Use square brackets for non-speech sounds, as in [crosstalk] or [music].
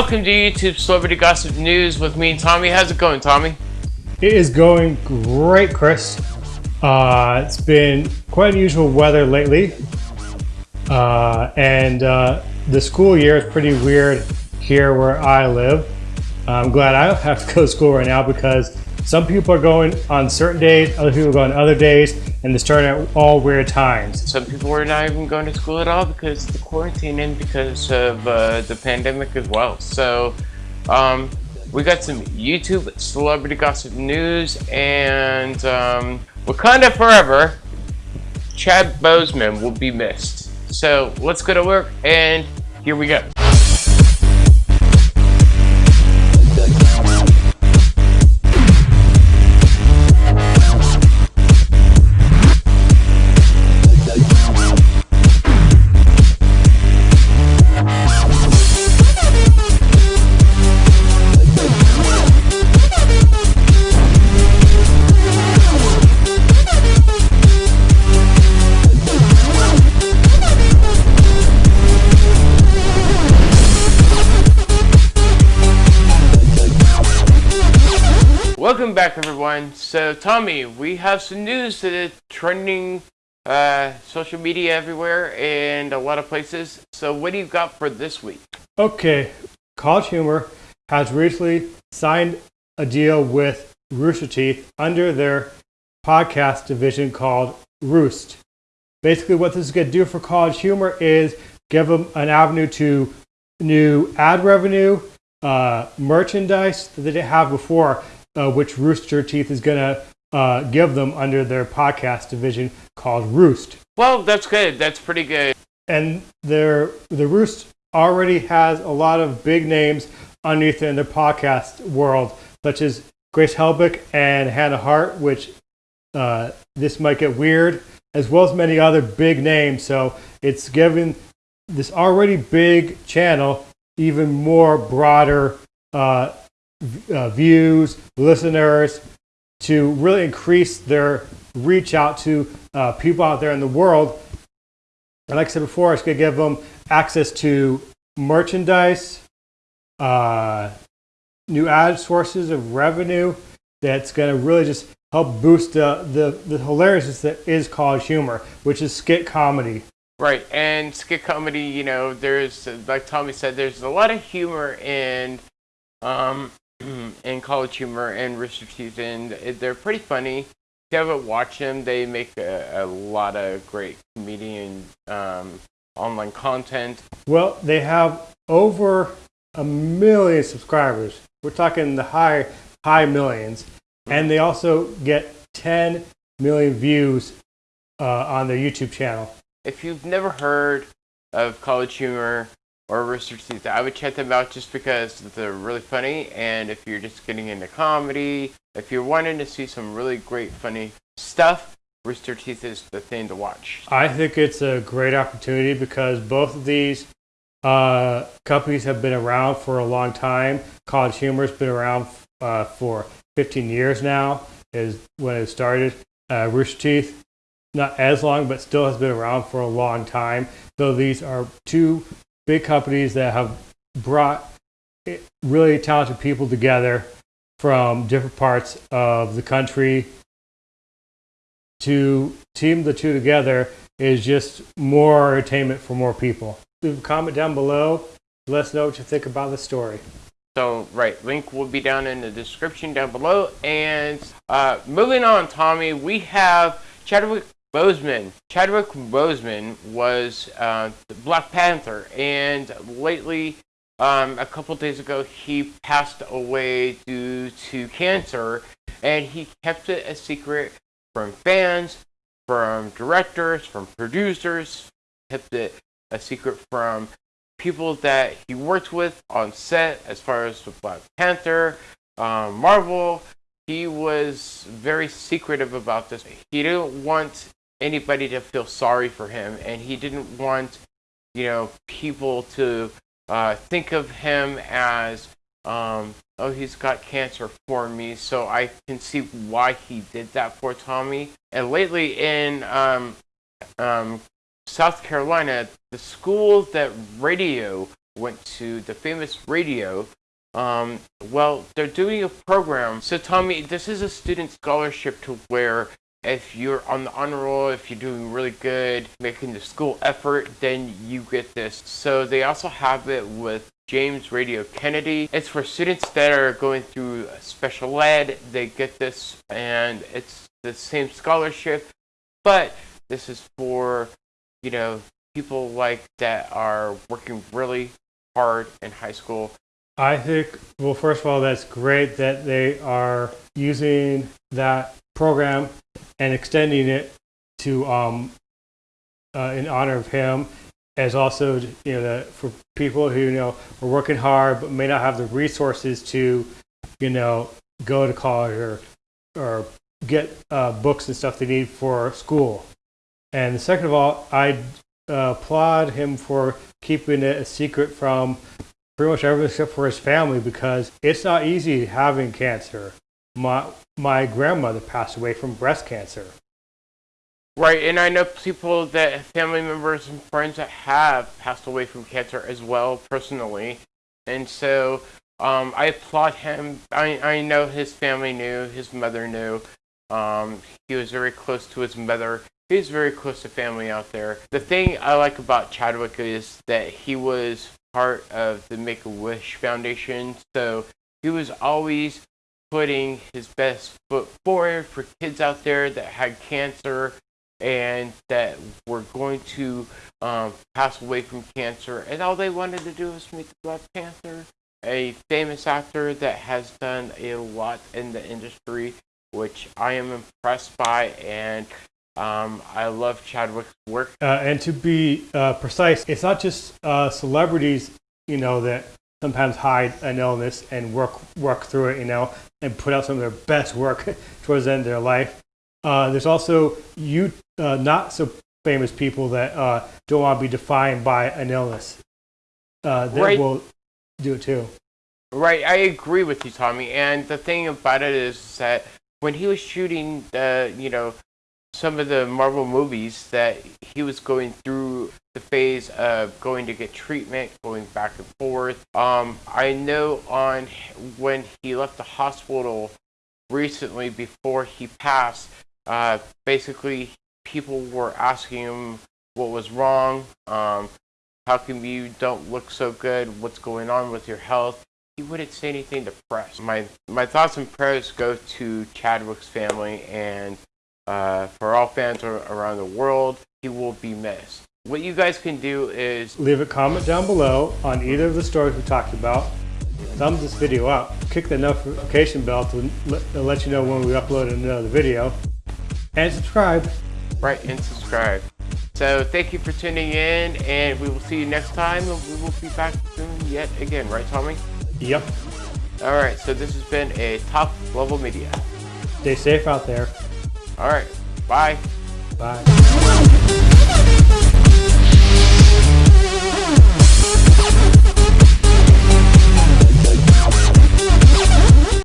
Welcome to YouTube Celebrity Gossip News with me and Tommy. How's it going, Tommy? It is going great, Chris. Uh, it's been quite unusual weather lately. Uh, and uh, the school year is pretty weird here where I live. I'm glad I don't have to go to school right now because some people are going on certain days, other people are going other days, and they're starting at all weird times. Some people are not even going to school at all because the quarantine and because of uh, the pandemic as well. So um, we got some YouTube celebrity gossip news and um, Wakanda Forever, Chad Boseman will be missed. So let's go to work and here we go. Back everyone. So Tommy, we have some news that is trending uh, social media everywhere and a lot of places. So what do you got for this week? Okay, College Humor has recently signed a deal with Rooster Teeth under their podcast division called Roost. Basically what this is going to do for College Humor is give them an avenue to new ad revenue, uh, merchandise that they didn't have before uh, which Rooster Teeth is going to uh, give them under their podcast division called Roost. Well, that's good. That's pretty good. And their the Roost already has a lot of big names underneath in their podcast world, such as Grace Helbig and Hannah Hart, which uh, this might get weird, as well as many other big names. So it's giving this already big channel even more broader uh, uh, views, listeners, to really increase their reach out to uh, people out there in the world. And like I said before, it's going to give them access to merchandise, uh, new ad sources of revenue that's going to really just help boost the, the, the hilariousness that is college humor, which is skit comedy. Right, and skit comedy, you know, there's, like Tommy said, there's a lot of humor in um, and College Humor and Rooster Teeth, and they're pretty funny. If you haven't watched them, they make a, a lot of great comedian um, online content. Well, they have over a million subscribers. We're talking the high high millions, and they also get 10 million views uh, on their YouTube channel. If you've never heard of College Humor, or Rooster Teeth. I would check them out just because they're really funny. And if you're just getting into comedy, if you're wanting to see some really great funny stuff, Rooster Teeth is the thing to watch. I think it's a great opportunity because both of these uh, companies have been around for a long time. College Humor has been around uh, for 15 years now, is when it started. Uh, Rooster Teeth, not as long, but still has been around for a long time. So these are two big companies that have brought really talented people together from different parts of the country to team the two together is just more entertainment for more people. Leave a comment down below. Let us know what you think about the story. So, right, link will be down in the description down below. And uh, moving on, Tommy, we have Chadwick Boseman, Chadwick Boseman was uh, Black Panther, and lately, um, a couple days ago, he passed away due to cancer, and he kept it a secret from fans, from directors, from producers, kept it a secret from people that he worked with on set, as far as with Black Panther, um, Marvel. He was very secretive about this. He didn't want anybody to feel sorry for him, and he didn't want, you know, people to uh, think of him as, um, oh, he's got cancer for me, so I can see why he did that for Tommy. And lately in um, um, South Carolina, the school that radio went to the famous radio. Um, well, they're doing a program. So, Tommy, this is a student scholarship to where if you're on the honor roll, if you're doing really good, making the school effort, then you get this. So, they also have it with James Radio Kennedy. It's for students that are going through special ed. They get this, and it's the same scholarship, but this is for, you know, people like that are working really hard in high school. I think, well, first of all, that's great that they are using that program and extending it to, um, uh, in honor of him, as also, you know, the, for people who, you know, are working hard but may not have the resources to, you know, go to college or, or get uh, books and stuff they need for school. And second of all, I uh, applaud him for keeping it a secret from pretty much everyone except for his family because it's not easy having cancer. My my grandmother passed away from breast cancer. Right, and I know people that family members and friends that have passed away from cancer as well personally, and so um, I applaud him. I I know his family knew, his mother knew. Um, he was very close to his mother. He's very close to family out there. The thing I like about Chadwick is that he was part of the Make a Wish Foundation, so he was always putting his best foot forward for kids out there that had cancer and that were going to um, pass away from cancer, and all they wanted to do was meet the Black Panther, a famous actor that has done a lot in the industry, which I am impressed by, and um, I love Chadwick's work. Uh, and to be uh, precise, it's not just uh, celebrities, you know, that sometimes hide an illness and work work through it, you know, and put out some of their best work [laughs] towards the end of their life. Uh, there's also you uh, not so famous people that uh, don't want to be defined by an illness. that right. will do it too. Right, I agree with you, Tommy. And the thing about it is that when he was shooting the, you know, some of the Marvel movies that he was going through the phase of going to get treatment, going back and forth. Um, I know on when he left the hospital recently before he passed, uh, basically people were asking him what was wrong. Um, how come you don't look so good? What's going on with your health? He wouldn't say anything to press. My my thoughts and prayers go to Chadwick's family and uh, for all fans around the world, he will be missed. What you guys can do is leave a comment down below on either of the stories we talked about. Thumb this video up, click the notification bell to let you know when we upload another video, and subscribe. Right, and subscribe. So thank you for tuning in, and we will see you next time, and we will be back soon yet again, right, Tommy? Yep. All right, so this has been a top level media. Stay safe out there. All right. Bye. Bye.